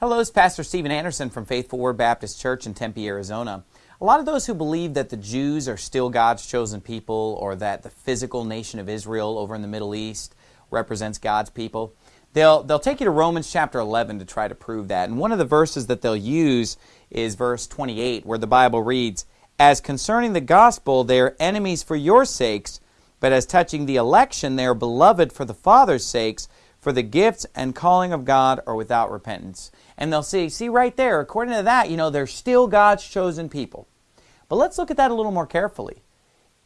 Hello, it's Pastor Steven Anderson from Faithful Word Baptist Church in Tempe, Arizona. A lot of those who believe that the Jews are still God's chosen people or that the physical nation of Israel over in the Middle East represents God's people, they'll, they'll take you to Romans chapter 11 to try to prove that. And one of the verses that they'll use is verse 28, where the Bible reads, As concerning the gospel, they are enemies for your sakes, but as touching the election, they are beloved for the Father's sakes, for the gifts and calling of God are without repentance. And they'll see, see right there, according to that, you know, they're still God's chosen people. But let's look at that a little more carefully.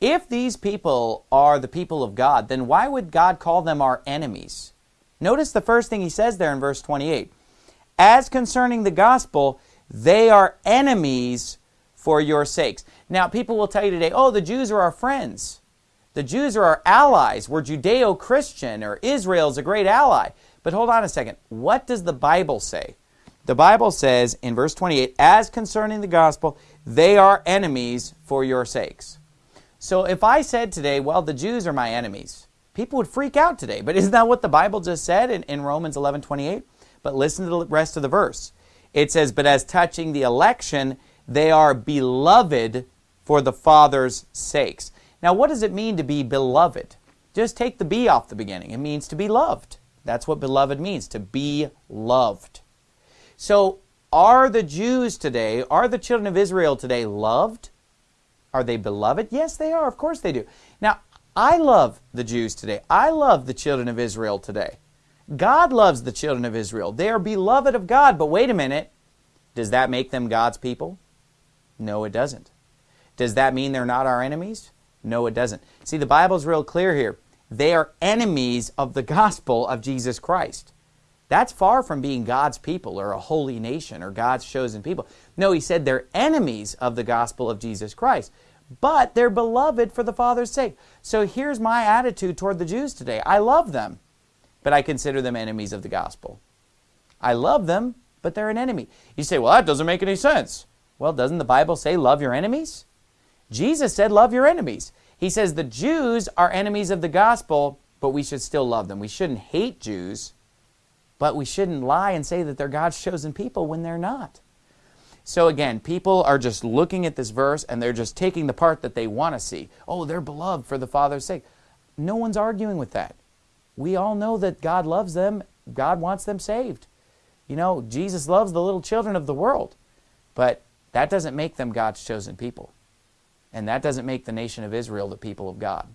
If these people are the people of God, then why would God call them our enemies? Notice the first thing he says there in verse 28. As concerning the gospel, they are enemies for your sakes. Now, people will tell you today, oh, the Jews are our friends. The Jews are our allies. We're Judeo Christian, or Israel's a great ally. But hold on a second. What does the Bible say? The Bible says in verse 28, as concerning the gospel, they are enemies for your sakes. So if I said today, well, the Jews are my enemies, people would freak out today. But isn't that what the Bible just said in, in Romans 11 28? But listen to the rest of the verse. It says, But as touching the election, they are beloved for the Father's sakes. Now, what does it mean to be beloved? Just take the be off the beginning. It means to be loved. That's what beloved means, to be loved. So, are the Jews today, are the children of Israel today loved? Are they beloved? Yes, they are. Of course they do. Now, I love the Jews today. I love the children of Israel today. God loves the children of Israel. They are beloved of God. But wait a minute. Does that make them God's people? No, it doesn't. Does that mean they're not our enemies? No, it doesn't. See, the Bible's real clear here. They are enemies of the gospel of Jesus Christ. That's far from being God's people or a holy nation or God's chosen people. No, he said they're enemies of the gospel of Jesus Christ, but they're beloved for the Father's sake. So here's my attitude toward the Jews today I love them, but I consider them enemies of the gospel. I love them, but they're an enemy. You say, well, that doesn't make any sense. Well, doesn't the Bible say love your enemies? Jesus said, love your enemies. He says the Jews are enemies of the gospel, but we should still love them. We shouldn't hate Jews, but we shouldn't lie and say that they're God's chosen people when they're not. So again, people are just looking at this verse and they're just taking the part that they want to see. Oh, they're beloved for the Father's sake. No one's arguing with that. We all know that God loves them, God wants them saved. You know, Jesus loves the little children of the world, but that doesn't make them God's chosen people. And that doesn't make the nation of Israel the people of God.